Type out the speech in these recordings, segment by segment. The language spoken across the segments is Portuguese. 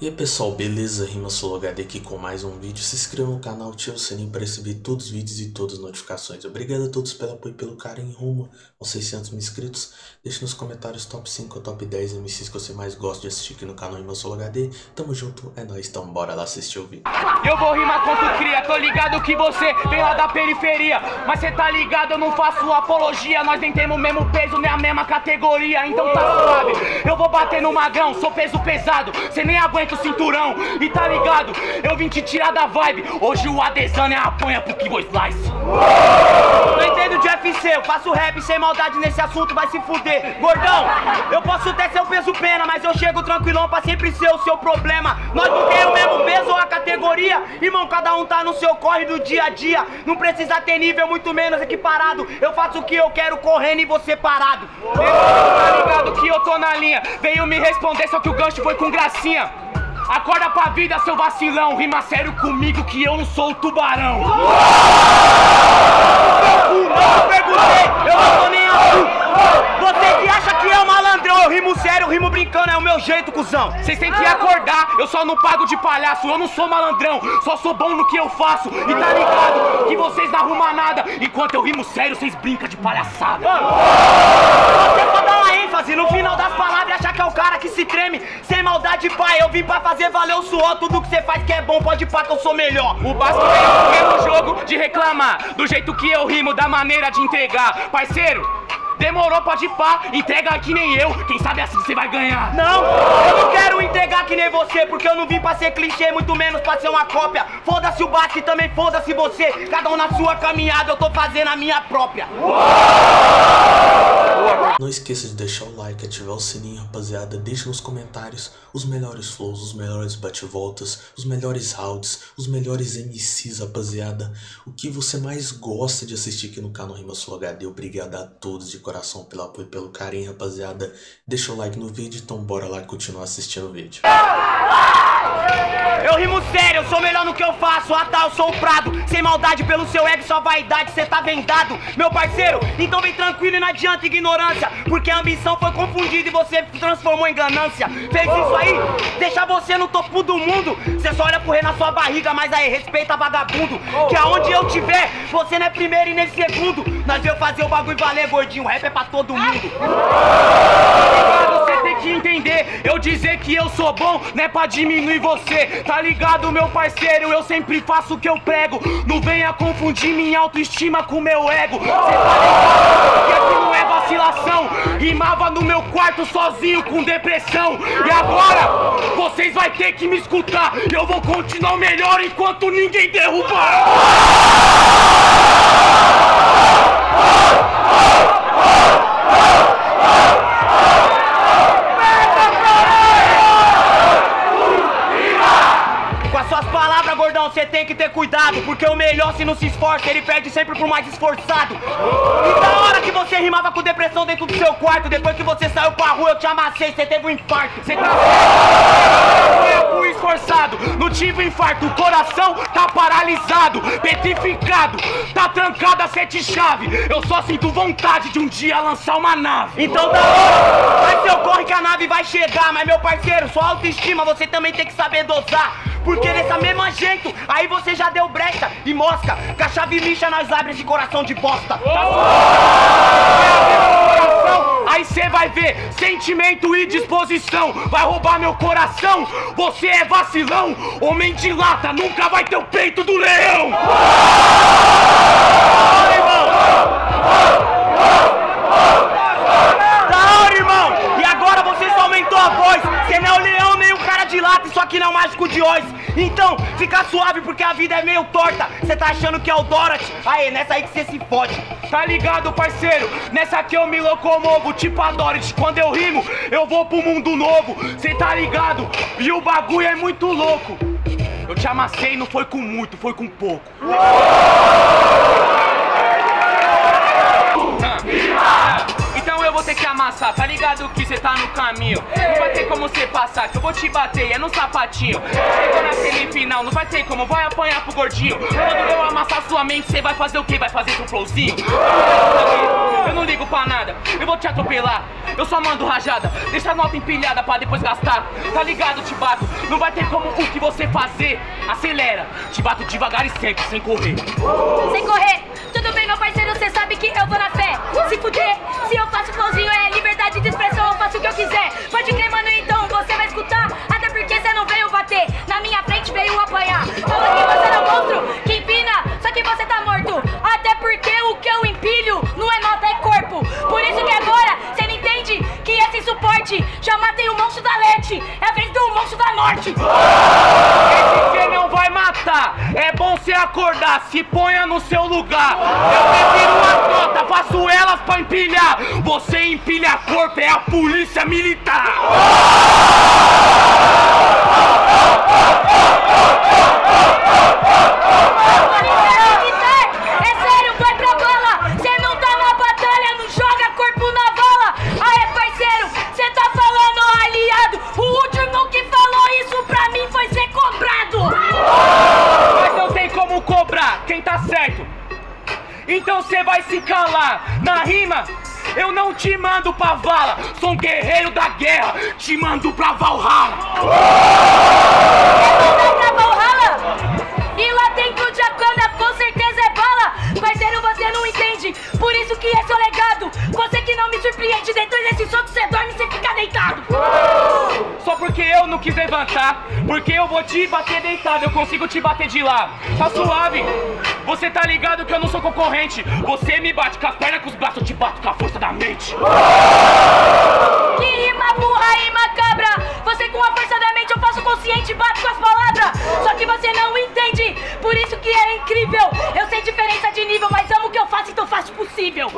E aí pessoal, beleza? Rima HD aqui com mais um vídeo. Se inscreva no canal, ative o sininho para receber todos os vídeos e todas as notificações. Obrigado a todos pelo apoio e pelo carinho rumo aos 600 mil inscritos. Deixe nos comentários top 5 ou top 10 MCs que você mais gosta de assistir aqui no canal Rima HD. Tamo junto, é nóis, então bora lá assistir o vídeo. Eu vou rimar tu cria, tô ligado que você vem lá da periferia. Mas cê tá ligado, eu não faço apologia. Nós nem temos o mesmo peso, nem a mesma categoria. Então tá suave, eu vou bater no magrão, sou peso pesado. Cê nem aguenta o cinturão. E tá ligado, eu vim te tirar da vibe. Hoje o Adesanya é apanha pro Kibo Slice. Não entendo de UFC, eu faço rap sem maldade nesse assunto, vai se fuder. Gordão, eu posso até ser o peso pena, mas eu chego tranquilão pra sempre ser o seu problema. Nós não temos o mesmo peso ou a categoria. Irmão, cada um tá no seu corre do dia a dia. Não precisa ter nível, muito menos equiparado. Eu faço o que eu quero correndo e você parado. Tá ligado que eu tô na linha. Veio me responder, só que o gancho foi com gracinha. Acorda pra vida, seu vacilão. Rima sério comigo que eu não sou o tubarão. Eu perguntei, eu não tô nem aí. Você que acha que é um malandrão, eu rimo sério, eu rimo brincando, é o meu jeito, cuzão. Vocês têm que acordar, eu só não pago de palhaço, eu não sou malandrão, só sou bom no que eu faço. E tá ligado que vocês não arrumam nada, enquanto eu rimo sério, vocês brincam de palhaçada. Você só dá uma ênfase no final das palavras que é o cara que se treme. Sem maldade, pai, eu vim pra fazer valer o suor. Tudo que você faz que é bom, pode pá que eu sou melhor. O Basco veio no jogo de reclamar, do jeito que eu rimo, da maneira de entregar. Parceiro, Demorou, pode ir pá, entrega que nem eu, quem sabe assim você vai ganhar. Não, eu não quero entregar que nem você, porque eu não vim pra ser clichê, muito menos pra ser uma cópia. Foda-se o Basque, também foda-se você. Cada um na sua caminhada, eu tô fazendo a minha própria. Não esqueça de deixar o like, ativar o sininho, rapaziada. Deixe nos comentários os melhores flows, os melhores bate-voltas, os melhores rounds, os melhores MCs, rapaziada. O que você mais gosta de assistir aqui no canal Rima HD. Obrigado a todos de coração pelo apoio e pelo carinho, rapaziada. Deixa o like no vídeo, então bora lá continuar assistindo o vídeo. Eu rimo sério, eu sou melhor no que eu faço. Ah tá, eu sou o Prado. Sem maldade pelo seu ego, sua vaidade, cê tá vendado. Meu parceiro, então vem tranquilo e não adianta ignorância. Porque a ambição foi confundida e você transformou em ganância. Fez isso aí, deixa você no topo do mundo. Cê só olha rei na sua barriga, mas aí respeita vagabundo. Que aonde eu tiver, você não é primeiro e nem segundo. Nós veio fazer o bagulho valer, gordinho. Rap é pra todo mundo. Entender, eu dizer que eu sou bom não é pra diminuir você. Tá ligado, meu parceiro? Eu sempre faço o que eu prego. Não venha confundir minha autoestima com meu ego. Cê tá ligado? Que aqui não é vacilação. Rimava no meu quarto sozinho com depressão. E agora, vocês vai ter que me escutar. Eu vou continuar melhor enquanto ninguém derrubar. Com as suas você tem que ter cuidado. Porque o melhor, se não se esforça, ele perde sempre pro mais esforçado. E da hora que você rimava com depressão dentro do seu quarto, depois que você saiu pra rua, eu te amassei, você teve um infarto. Cê tá fui esforçado, não tive infarto, o coração tá paralisado, petrificado, tá trancado a sete chave. Eu só sinto vontade de um dia lançar uma nave. Então da hora, vai seu corre que a nave vai chegar. Mas meu parceiro, sua autoestima você também tem que saber dosar. Porque nessa mesma jeito, aí você já deu brecha e mosca. Que a chave lixa nós abre esse coração de bosta. coração, aí cê vai ver sentimento e disposição. Vai roubar meu coração, você é vacilão. Homem de lata nunca vai ter o peito do leão. Da hora, irmão! E agora você só aumentou a voz. Você não é o leão nem o cara de lata, isso aqui não é o mágico de Oz. Então, fica suave porque a vida é meio torta. Você tá achando que é o Dorothy? Aê, nessa aí que você se fode. Tá ligado, parceiro? Nessa aqui eu me locomovo, tipo a Dorothy. Quando eu rimo, eu vou pro mundo novo. Cê tá ligado? E o bagulho é muito louco. Eu te amassei, não foi com muito, foi com pouco. Ah. Que amassar, tá ligado que cê tá no caminho Não vai ter como cê passar, que eu vou te bater, é no sapatinho Chegou na semifinal, não vai ter como, vai apanhar pro gordinho Quando eu amassar sua mente, cê vai fazer o quê? Vai fazer com flowzinho? Eu não ligo pra nada, eu vou te atropelar. Eu só mando rajada, deixa a nota empilhada pra depois gastar. Tá ligado, te bato, não vai ter como o que você fazer. Acelera, te bato devagar e sempre, sem correr. Sem correr, tudo bem, meu parceiro, cê sabe que eu vou na fé. Se fuder, se eu liberdade de expressão, eu faço o que eu quiser. Pode crer, mano, então você vai escutar. Até porque cê não veio bater, na minha frente veio apanhar. Fala que você não é monstro, que empina, só que você tá morto. Até porque o que eu empilho não é nota, é corpo. Por isso que agora cê não entende que esse suporte já matei o monstro da Lete. É a vez do monstro da Norte. Esse é bom cê acordar, se ponha no seu lugar. Eu prefiro uma nota, faço elas pra empilhar. Você empilha corpo, é a polícia militar. Polícia militar, te mando pra vala. Sou um guerreiro da guerra, te mando pra Valhalla. Bater deitado, eu consigo te bater de lá. Tá suave. Você tá ligado que eu não sou concorrente. Você me bate com as pernas, com os braços, eu te bato com a força da mente. Que rima burra e macabra Você com a força da mente eu faço consciente Bato com as palavras Só que você não entende Por isso que é incrível Eu sei diferença de nível Mas amo o que eu faço então faço possível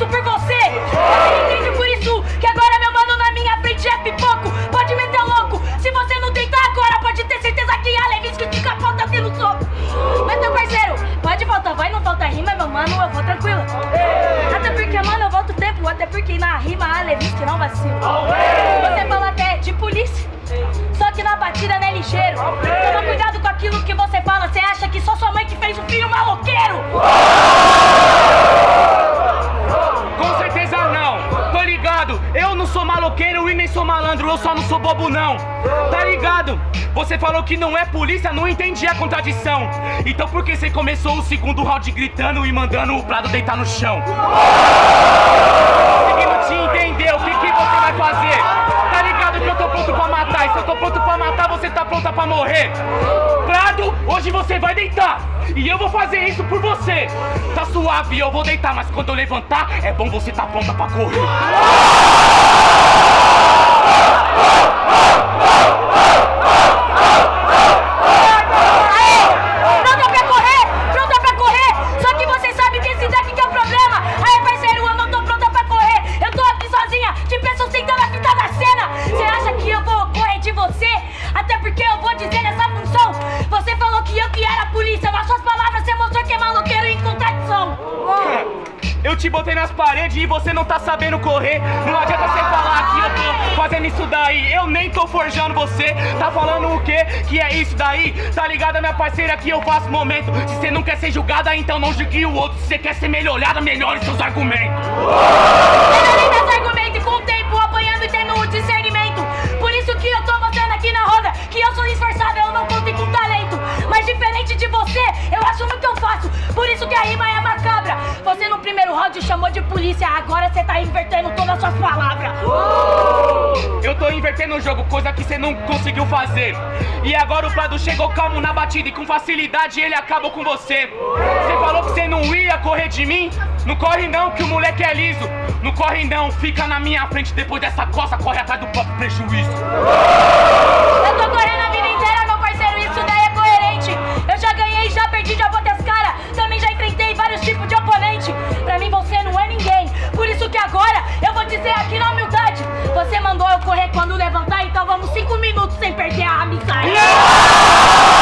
isso por você? Você entende por isso Que agora meu mano na minha frente é pipoco. Pode meter louco. Se você não deitar agora Pode ter certeza que a Levinsky capota aqui no soco. Mas meu parceiro Pode voltar, vai, não falta rima Meu mano, eu vou tranquilo. Até porque, mano, eu volto tempo. Até porque na rima a Levinsky não vacila. Você fala até de polícia. Só que na batida não é ligeiro. Toma cuidado com aquilo que você fala. Bobo não. Tá ligado? Você falou que não é polícia, não entendi a contradição. Então por que você começou o segundo round gritando e mandando o Prado deitar no chão? Conseguindo te entender, o que, que você vai fazer? Tá ligado que eu tô pronto pra matar, e se eu tô pronto pra matar, você tá pronta pra morrer. Prado, hoje você vai deitar. E eu vou fazer isso por você. Tá suave, eu vou deitar, mas quando eu levantar, é bom você tá pronta pra correr. Aê! Botei nas paredes e você não tá sabendo correr. Não adianta você falar que eu tô fazendo isso daí. Eu nem tô forjando você. Tá falando o quê? Que é isso daí? Tá ligada, minha parceira, que eu faço momento. Se você não quer ser julgada, então não julgue o outro. Se você quer ser melhorada, melhore seus argumentos. Com o tempo apanhando e tendo o discernimento. Por isso que eu tô aqui na roda que eu sou esforçado, eu não com talento. Mas diferente de você, eu. Por isso que a rima é. Você no primeiro round chamou de polícia, agora você tá invertendo todas as suas palavras. Eu tô invertendo o jogo, coisa que você não conseguiu fazer. E agora o Prado chegou calmo na batida e com facilidade ele acabou com você. Você falou que você não ia correr de mim? Não corre não, que o moleque é liso. Não corre não, fica na minha frente depois dessa coça, corre atrás do próprio prejuízo. Eu tô correndo agora eu vou dizer aqui na humildade. Você mandou eu correr quando levantar, então vamos cinco minutos sem perder a amizade. Amiga!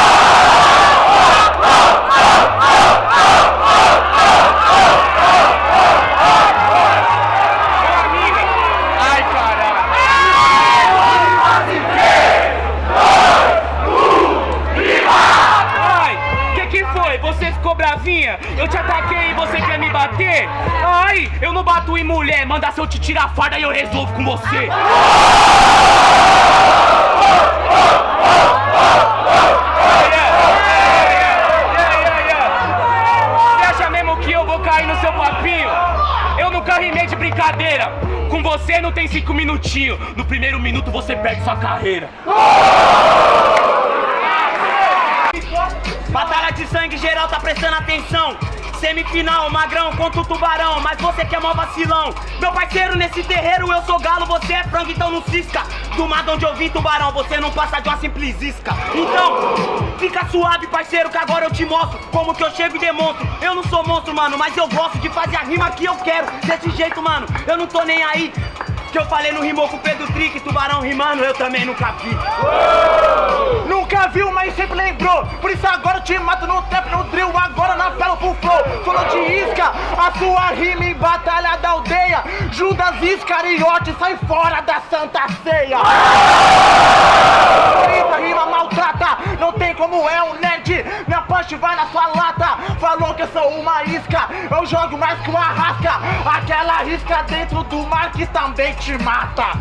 Você ficou bravinha? Eu te ataquei e você quer me bater? Ai, eu não bato em mulher, manda se eu te tirar a farda e eu resolvo com você. Você acha mesmo que eu vou cair no seu papinho? Eu nunca rimei de brincadeira. Com você não tem cinco minutinhos. No primeiro minuto você perde sua carreira. Batalha de sangue geral, tá prestando atenção. Semifinal, magrão contra o tubarão, mas você que é mó vacilão. Meu parceiro, nesse terreiro eu sou galo, você é frango, então não cisca. Do mato onde eu vim, tubarão, você não passa de uma simples isca. Então, fica suave, parceiro, que agora eu te mostro como que eu chego e demonstro. Eu não sou monstro, mano, mas eu gosto de fazer a rima que eu quero. Desse jeito, mano, eu não tô nem aí. Que eu falei no rimou com o Pedro Trick, tubarão rimando, eu também nunca vi. Nunca viu, mas sempre lembrou. Por isso agora eu te mato no trap, no drill, agora na pelo pro flow. Falou de isca, a sua rima em batalha da aldeia. Judas Iscariote, sai fora da Santa Ceia. Eita, rima maltrata, não tem como é um nerd. Punch vai na sua lata. Falou que eu sou uma isca, eu jogo mais que uma rasca. Aquela isca dentro do mar que também te mata.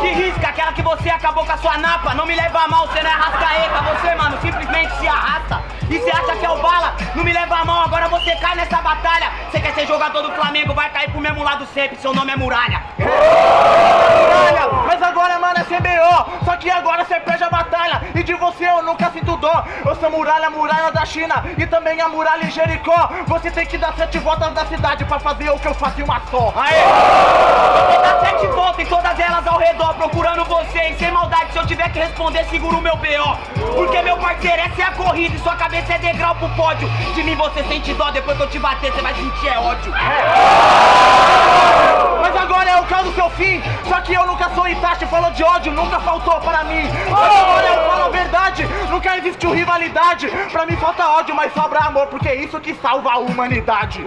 Que risca, aquela que você acabou com a sua napa. Não me leva a mal, você não é rascaeta. Você, mano, simplesmente se arrasta. E você acha que é o bala? Não me leva a mal, agora você cai nessa batalha. Você quer ser jogador do Flamengo, vai cair pro mesmo lado sempre. Seu nome é Muralha. Muralha, mas agora, nunca sinto dó. Eu sou muralha, muralha da China. E também a muralha em Jericó. Você tem que dar sete voltas da cidade pra fazer o que eu faço em uma só. Aê! Vou dar sete voltas em todas elas ao redor, procurando você. E sem maldade, se eu tiver que responder, seguro o meu BO. Porque meu parceiro, essa é a corrida. E sua cabeça é degrau pro pódio. De mim você sente dó, depois que eu te bater, você vai sentir é ódio. Mas agora é o caso do seu fim. Falou de ódio, nunca faltou para mim. Mas agora eu falo a verdade, nunca existiu rivalidade. Pra mim falta ódio, mas sobra amor, porque é isso que salva a humanidade.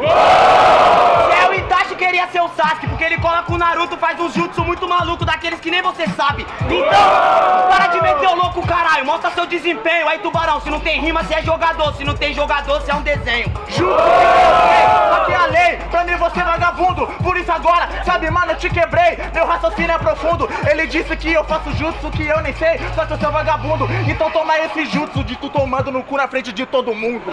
É o Itachi queria ser o Sasuke, porque ele cola com o Naruto, faz um jutsu muito maluco, daqueles que nem você sabe. Então, para de meter o louco, caralho, mostra seu desempenho. Aí, tubarão, se não tem rima, você é jogador. Se não tem jogador, você é um desenho. Juro que aqui é a lei, pra mim você é vagabundo. Por isso agora, sabe, mano, eu te quebrei. Meu raciocínio é profundo. Ele disse que eu faço jutsu que eu nem sei, só que eu sou vagabundo. Então toma esse jutsu de tu tomando no cu na frente de todo mundo.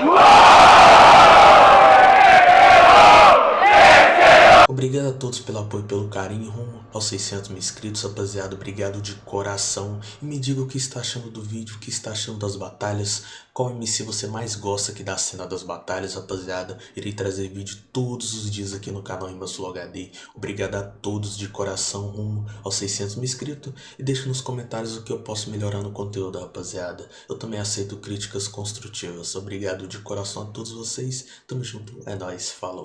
Obrigado a todos pelo apoio e pelo carinho rumo aos 600 mil inscritos, rapaziada. Obrigado de coração. E me diga o que está achando do vídeo, o que está achando das batalhas. Qual MC você mais gosta aqui da cena das batalhas, rapaziada. Irei trazer vídeo todos os dias aqui no canal Imbassul HD. Obrigado a todos de coração rumo aos 600 mil inscritos. E deixa nos comentários o que eu posso melhorar no conteúdo, rapaziada. Eu também aceito críticas construtivas. Obrigado de coração a todos vocês. Tamo junto. É nóis. Falou.